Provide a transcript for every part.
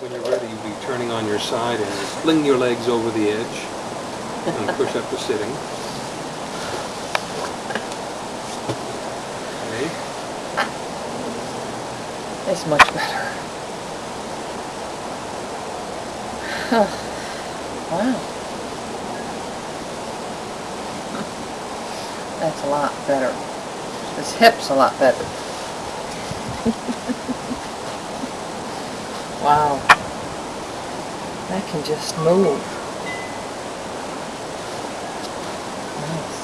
When you're ready, you'll be turning on your side and fling your legs over the edge and push up to sitting. Okay. It's much better. wow. That's a lot better. This hip's a lot better. wow. That can just move. Nice.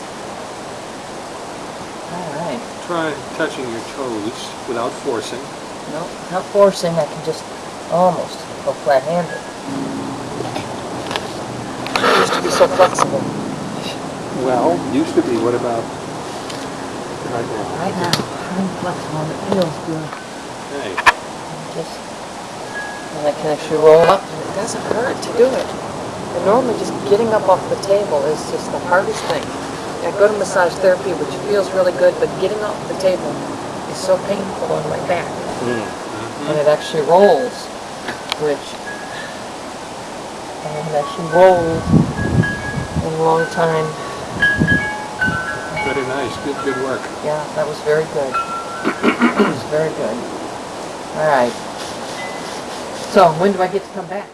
Alright. Try touching your toes without forcing. No, not forcing, I can just almost go flat-handed. Used to be so flexible. Well, used to be. What about right now? Right now, I'm flexible and it feels good. Hey, Just, and I can actually roll up and it doesn't hurt to do it. And normally just getting up off the table is just the hardest thing. I go to massage therapy, which feels really good, but getting off the table is so painful on my back. Mm-hmm. And it actually rolls, which I haven't actually rolled in a long time. very nice. Good, good work. Yeah, that was very good. That was very good. All right. So, when do I get to come back?